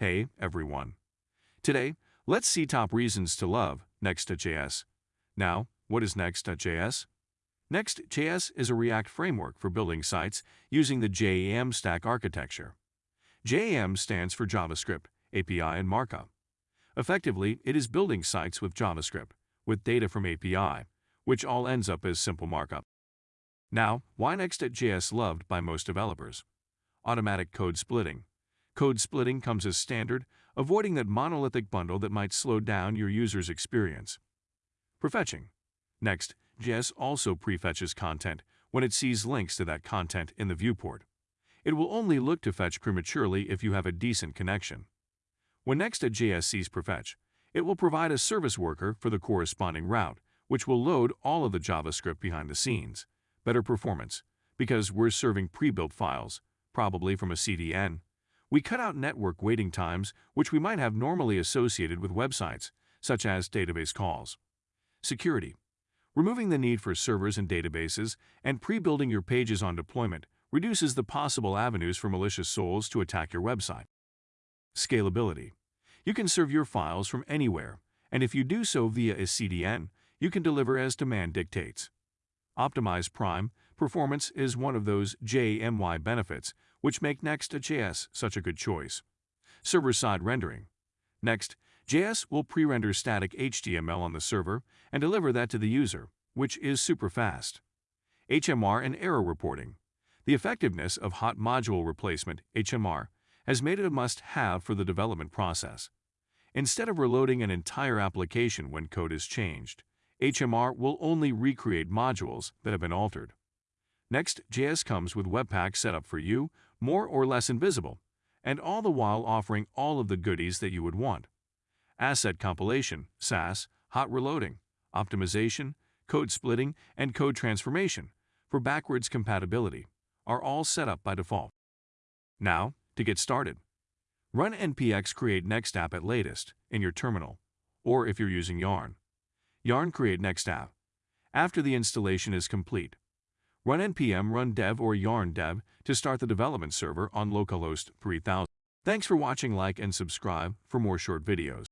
Hey, everyone. Today, let's see top reasons to love Next.js. Now, what is Next.js? Next.js is a React framework for building sites using the JAM stack architecture. JAM stands for JavaScript, API, and Markup. Effectively, it is building sites with JavaScript, with data from API, which all ends up as simple markup. Now, why Next.js loved by most developers? Automatic code splitting. Code splitting comes as standard, avoiding that monolithic bundle that might slow down your user's experience. Prefetching. Next, JS also prefetches content when it sees links to that content in the viewport. It will only look to fetch prematurely if you have a decent connection. When next Next.js sees prefetch, it will provide a service worker for the corresponding route, which will load all of the JavaScript behind the scenes. Better performance, because we're serving pre-built files, probably from a CDN, we cut out network waiting times which we might have normally associated with websites, such as database calls. Security. Removing the need for servers and databases and pre-building your pages on deployment reduces the possible avenues for malicious souls to attack your website. Scalability. You can serve your files from anywhere, and if you do so via a CDN, you can deliver as demand dictates. Optimized Prime performance is one of those JMY benefits which make Next.js such a good choice. Server-side rendering. Next, JS will pre-render static HTML on the server and deliver that to the user, which is super fast. HMR and error reporting. The effectiveness of hot module replacement, HMR, has made it a must-have for the development process. Instead of reloading an entire application when code is changed, HMR will only recreate modules that have been altered. Next, JS comes with Webpack set up for you, more or less invisible, and all the while offering all of the goodies that you would want. Asset compilation, Sass, hot reloading, optimization, code splitting, and code transformation for backwards compatibility are all set up by default. Now, to get started. Run npx create next app at latest in your terminal, or if you're using Yarn. Yarn create next app. After the installation is complete, run npm run dev or yarn dev to start the development server on localhost 3000. Thanks for watching like and subscribe for more short videos.